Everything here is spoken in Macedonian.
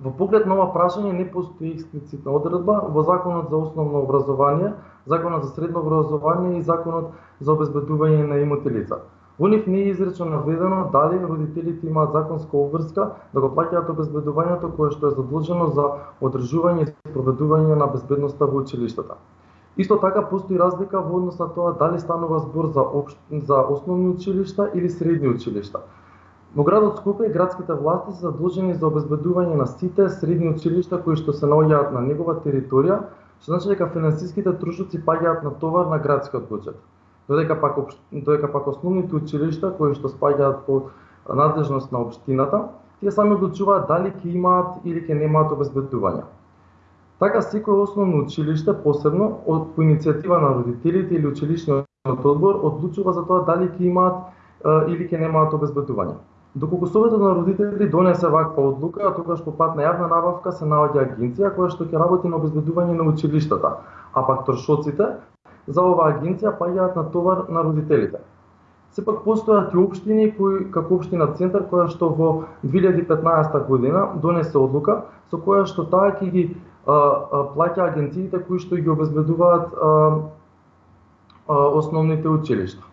Во поглед на ова прашање не постои експлицитна одредба во Законот за основно образование, Законот за средно образование и Законот за обезбедување на имоти лица. Во нив не е изречено наведено дали родителите имаат законска обврска да го плаќаат обезбедувањето кое што е задолжено за одржување и спроведување на безбедноста во училиштата. Исто така постои разлика во однос на тоа дали станува збор за, обш... за основни училишта или средни училишта. Но градот Скопје градските власти се задолжени за обезбедување на сите средни училишта кои што се наоѓаат на негова територија, што значи дека финансиските трошоци паѓаат на товар на градскиот буџет. Додека пак додека пак основните училишта кои што спаѓаат под надлежност на општината, тие сами одлучуваат дали ќе имаат или ќе немаат обезбедување. Така секој основно училиште посебно од по иницијатива на родителите или училишниот одбор одлучува за тоа дали ќе имаат или ќе немаат обезбедување. Доколку Советот на родители донесе ваква одлука, а тогаш по пат на јавна набавка се наоѓа агенција која што ќе работи на обезбедување на училиштата, а пак трошоците за оваа агенција паѓаат на товар на родителите. Сепак постојат и општини кои како општина Центар која што во 2015 година донесе одлука со која што таа ќе ги а, а, плаќа агенциите кои што ги обезбедуваат а, а, основните училишта.